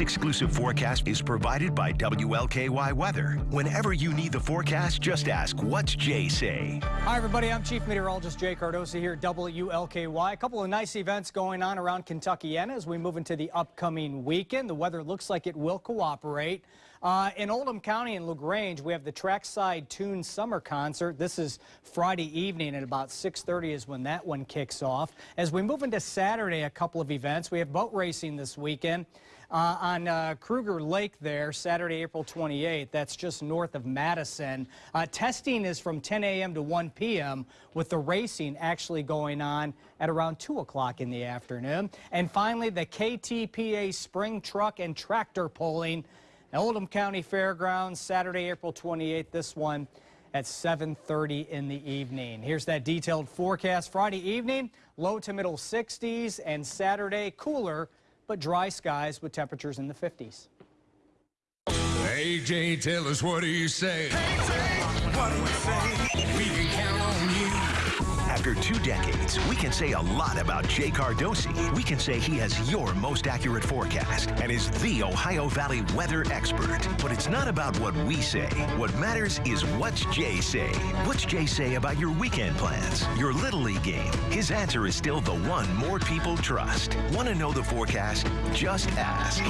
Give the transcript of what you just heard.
Exclusive forecast is provided by WLKY Weather. Whenever you need the forecast, just ask, what's Jay say? Hi, everybody. I'm Chief Meteorologist Jay Cardosi here at WLKY. A couple of nice events going on around Kentuckiana as we move into the upcoming weekend. The weather looks like it will cooperate. Uh, in Oldham County and LaGrange, we have the Trackside Tune Summer Concert. This is Friday evening at about 6.30 is when that one kicks off. As we move into Saturday, a couple of events. We have boat racing this weekend. Uh, on uh, Kruger Lake there, Saturday, April 28th. That's just north of Madison. Uh, testing is from 10 a.m. to 1 p.m. with the racing actually going on at around 2 o'clock in the afternoon. And finally, the KTPA Spring Truck and Tractor Pulling Oldham County Fairgrounds, Saturday, April 28th. This one at 7.30 in the evening. Here's that detailed forecast. Friday evening, low to middle 60s, and Saturday, cooler but dry skies with temperatures in the 50s. AJ, tell us what do you say? Hey, what do you say? After two decades, we can say a lot about Jay Cardosi. We can say he has your most accurate forecast and is the Ohio Valley weather expert. But it's not about what we say. What matters is what's Jay say. What's Jay say about your weekend plans, your Little League game? His answer is still the one more people trust. Want to know the forecast? Just ask.